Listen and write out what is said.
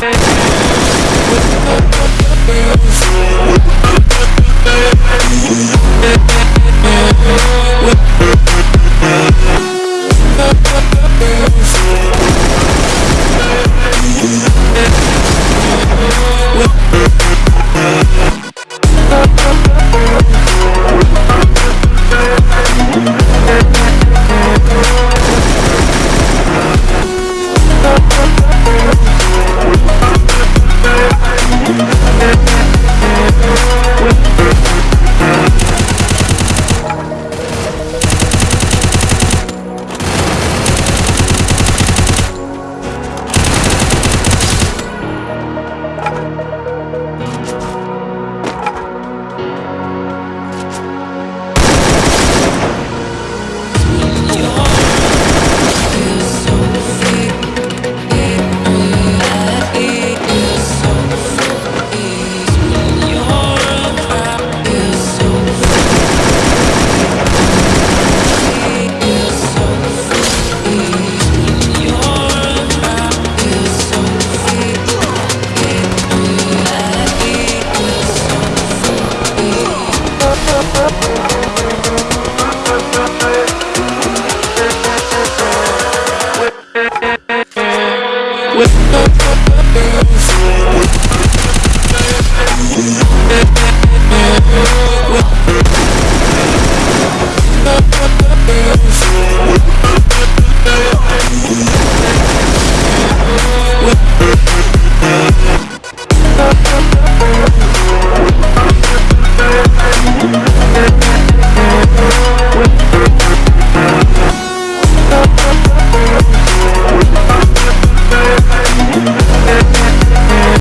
with the